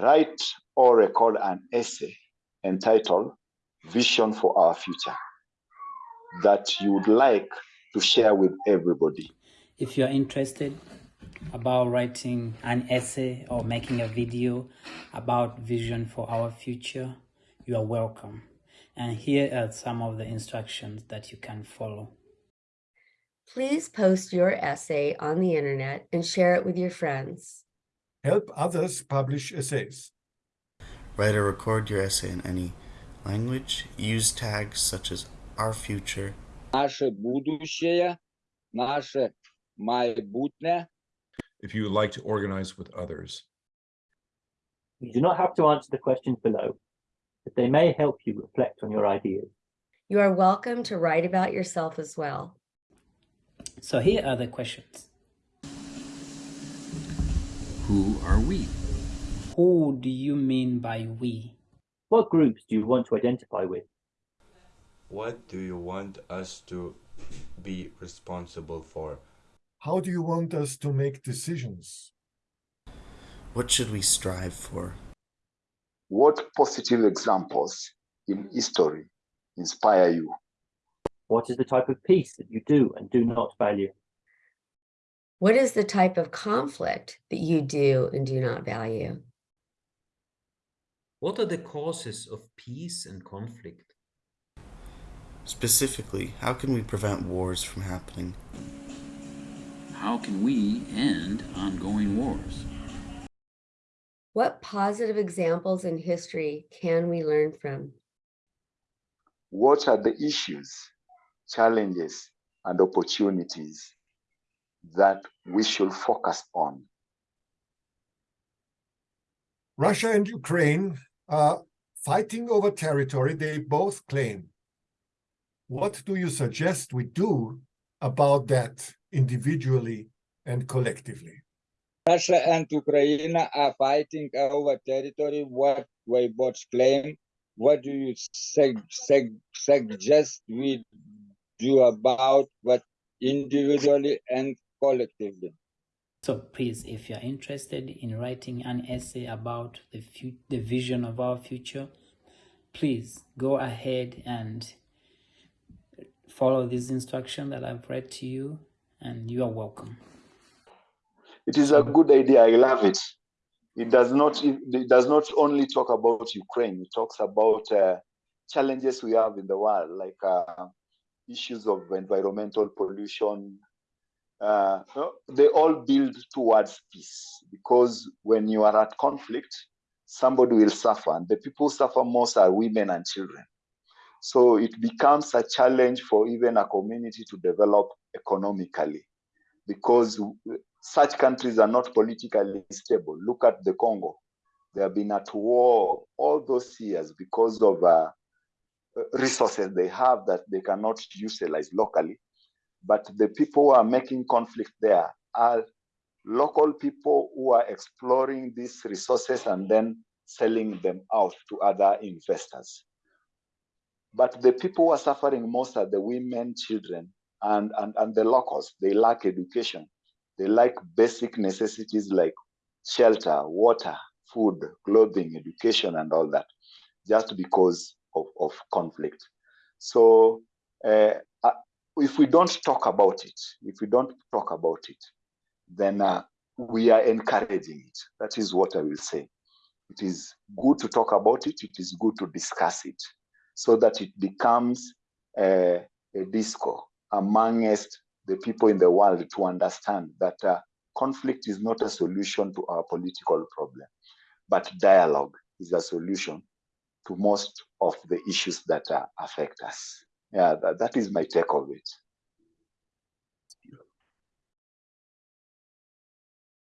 write or record an essay entitled Vision for Our Future that you would like to share with everybody. If you're interested about writing an essay or making a video about vision for our future, you are welcome. And here are some of the instructions that you can follow. Please post your essay on the internet and share it with your friends. Help others publish essays. Write or record your essay in any language. Use tags such as our future. Наше будущее, наше майбутнє. if you would like to organize with others. You do not have to answer the questions below, but they may help you reflect on your ideas. You are welcome to write about yourself as well. So here are the questions. Who are we? Who do you mean by we? What groups do you want to identify with? What do you want us to be responsible for? How do you want us to make decisions? What should we strive for? What positive examples in history inspire you? What is the type of peace that you do and do not value? What is the type of conflict that you do and do not value? What are the causes of peace and conflict? Specifically, how can we prevent wars from happening? How can we end ongoing wars? What positive examples in history can we learn from? What are the issues, challenges, and opportunities that we should focus on? Russia and Ukraine are fighting over territory they both claim. What do you suggest we do about that individually and collectively? Russia and Ukraine are fighting over territory what we both claim. What do you sug sug suggest we do about what individually and collectively? So please, if you're interested in writing an essay about the, the vision of our future, please go ahead and follow this instruction that I've read to you and you are welcome. It is a good idea. I love it. It does not. It does not only talk about Ukraine. It talks about uh, challenges we have in the world, like uh, issues of environmental pollution. Uh, they all build towards peace because when you are at conflict, somebody will suffer, and the people suffer most are women and children. So it becomes a challenge for even a community to develop economically because such countries are not politically stable. Look at the Congo. They have been at war all those years because of uh, resources they have that they cannot utilize locally. But the people who are making conflict there are local people who are exploring these resources and then selling them out to other investors. But the people who are suffering most are the women, children, and, and, and the locals. They lack education. They lack basic necessities like shelter, water, food, clothing, education, and all that, just because of, of conflict. So uh, if we don't talk about it, if we don't talk about it, then uh, we are encouraging it. That is what I will say. It is good to talk about it. It is good to discuss it so that it becomes a, a disco amongst the people in the world to understand that uh, conflict is not a solution to our political problem, but dialogue is a solution to most of the issues that uh, affect us. Yeah, that, that is my take of it.